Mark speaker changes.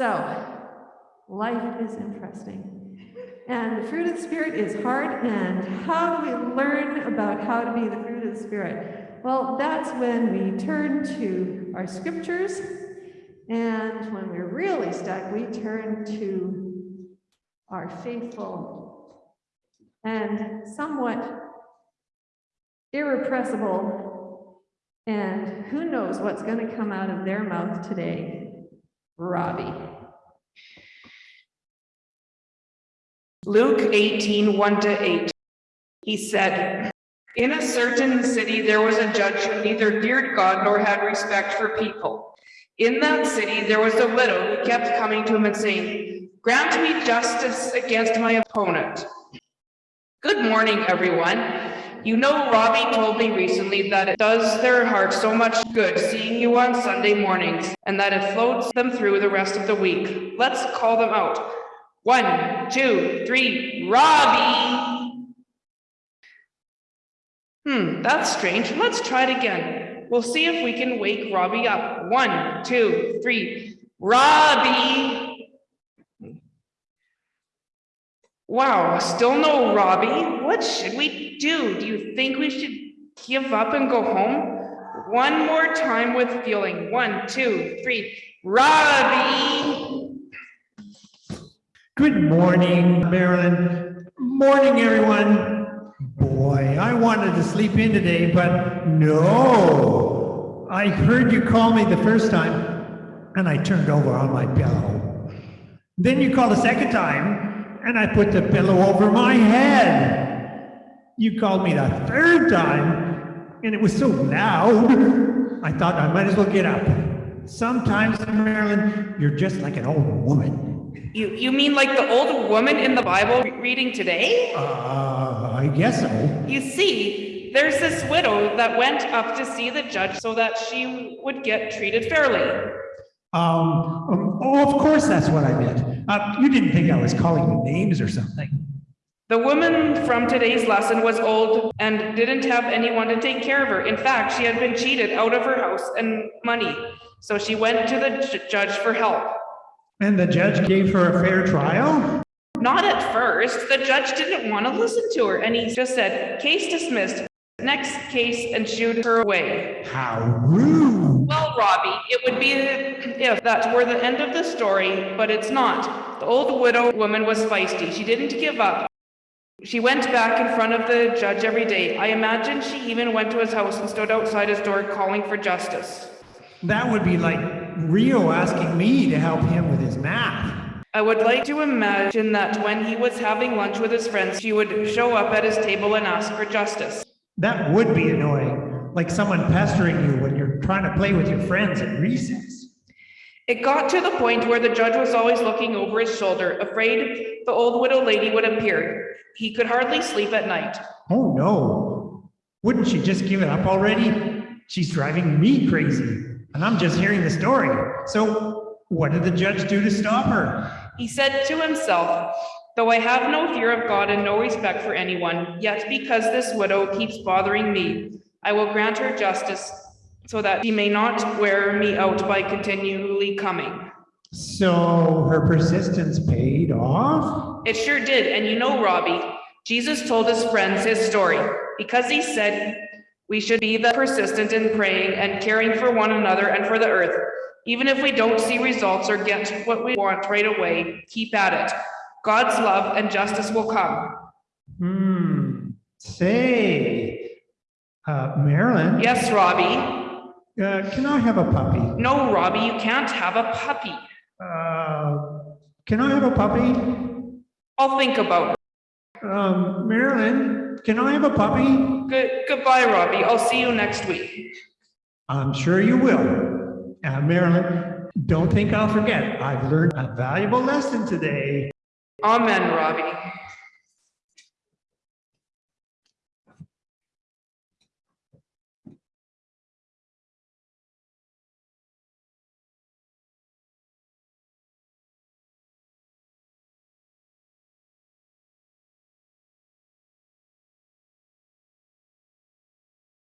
Speaker 1: So, life is interesting. And the fruit of the Spirit is hard. And how do we learn about how to be the fruit of the Spirit? Well, that's when we turn to our scriptures. And when we're really stuck, we turn to our faithful and somewhat irrepressible, and who knows what's going to come out of their mouth today, Robbie.
Speaker 2: Luke 18, 1 to 8. He said, In a certain city there was a judge who neither feared God nor had respect for people. In that city there was a widow who kept coming to him and saying, Grant me justice against my opponent. Good morning, everyone. You know, Robbie told me recently that it does their heart so much good seeing you on Sunday mornings and that it floats them through the rest of the week. Let's call them out. One, two, three, Robbie! Hmm, that's strange. Let's try it again. We'll see if we can wake Robbie up. One, two, three, Robbie! Wow, still no Robbie. What should we do? Do you think we should give up and go home? One more time with feeling. One, two, three. Robbie!
Speaker 3: Good morning, Marilyn. Morning, everyone. Boy, I wanted to sleep in today, but no. I heard you call me the first time, and I turned over on my pillow. Then you called a second time, and I put the pillow over my head. You called me the third time, and it was so loud, I thought I might as well get up. Sometimes, Marilyn, you're just like an old woman.
Speaker 2: You, you mean like the old woman in the Bible reading today?
Speaker 3: Uh, I guess so.
Speaker 2: You see, there's this widow that went up to see the judge so that she would get treated fairly.
Speaker 3: Um, um, oh, of course that's what I meant. Uh, you didn't think I was calling you names or something.
Speaker 2: The woman from today's lesson was old and didn't have anyone to take care of her. In fact, she had been cheated out of her house and money. So she went to the judge for help.
Speaker 3: And the judge gave her a fair trial?
Speaker 2: Not at first. The judge didn't want to listen to her and he just said, case dismissed. Next case and shooed her away.
Speaker 3: How rude.
Speaker 2: Robbie, it would be if that were the end of the story, but it's not. The old widow woman was feisty. She didn't give up. She went back in front of the judge every day. I imagine she even went to his house and stood outside his door calling for justice.
Speaker 3: That would be like Rio asking me to help him with his math.
Speaker 2: I would like to imagine that when he was having lunch with his friends, she would show up at his table and ask for justice.
Speaker 3: That would be annoying, like someone pestering you when you're trying to play with your friends at recess.
Speaker 2: It got to the point where the judge was always looking over his shoulder, afraid the old widow lady would appear. He could hardly sleep at night.
Speaker 3: Oh no. Wouldn't she just give it up already? She's driving me crazy, and I'm just hearing the story. So, what did the judge do to stop her?
Speaker 2: He said to himself, Though I have no fear of God and no respect for anyone, yet because this widow keeps bothering me, I will grant her justice so that she may not wear me out by continually coming.
Speaker 3: So her persistence paid off?
Speaker 2: It sure did, and you know, Robbie, Jesus told his friends his story because he said we should be the persistent in praying and caring for one another and for the earth. Even if we don't see results or get what we want right away, keep at it. God's love and justice will come.
Speaker 3: Hmm. Say, uh, Marilyn,
Speaker 2: Yes, Robbie.
Speaker 3: uh, can I have a puppy?
Speaker 2: No, Robbie, you can't have a puppy.
Speaker 3: Uh, can I have a puppy?
Speaker 2: I'll think about it.
Speaker 3: Um, Marilyn, can I have a puppy?
Speaker 2: Good goodbye, Robbie. I'll see you next week.
Speaker 3: I'm sure you will. Uh, Marilyn, don't think I'll forget. I've learned a valuable lesson today.
Speaker 2: Amen, Robbie.